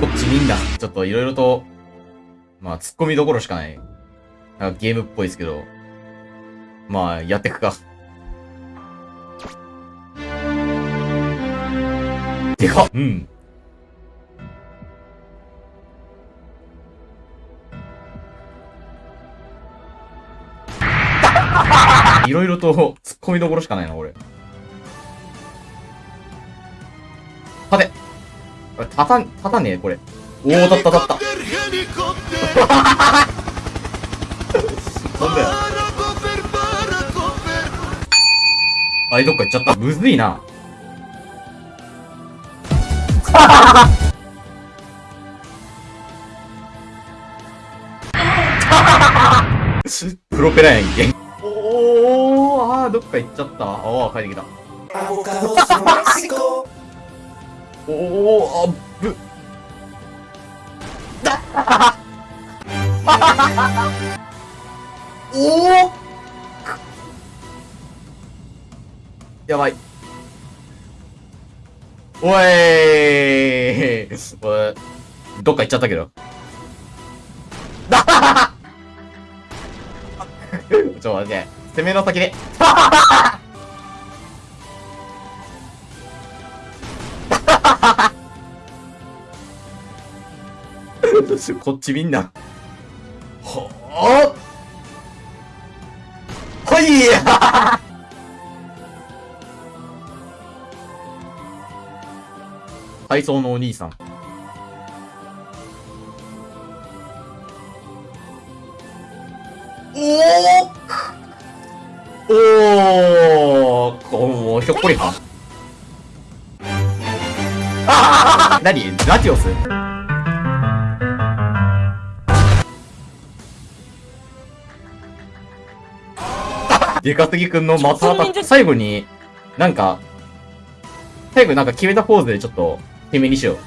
こっちみんな、ちょっといろいろと、まあ、突っ込みどころしかない。なんかゲームっぽいですけど、まあ、やってくか。でかっうん。いろいろと突っ込みどころしかないな、俺。立てこれ立たん、立たねえ、これ。おお、立った立った。なんだよ。あれ、どっか行っちゃった。むずいな。プロペラやんけ。おー、あー、どっか行っちゃった。あー、帰ってきた。おー、あぶ。おおやばい。おい。おい、どっか行っちゃったけど。ちょっと待って、攻めの先で。こっちみんな。ほーほいや体操のお兄さん。おおおーこもうひょっこりはん。な、なにラティオスデカすぎくんのまたた、最後に、なんか、最後なんか決めたポーズでちょっと、決めにしよう。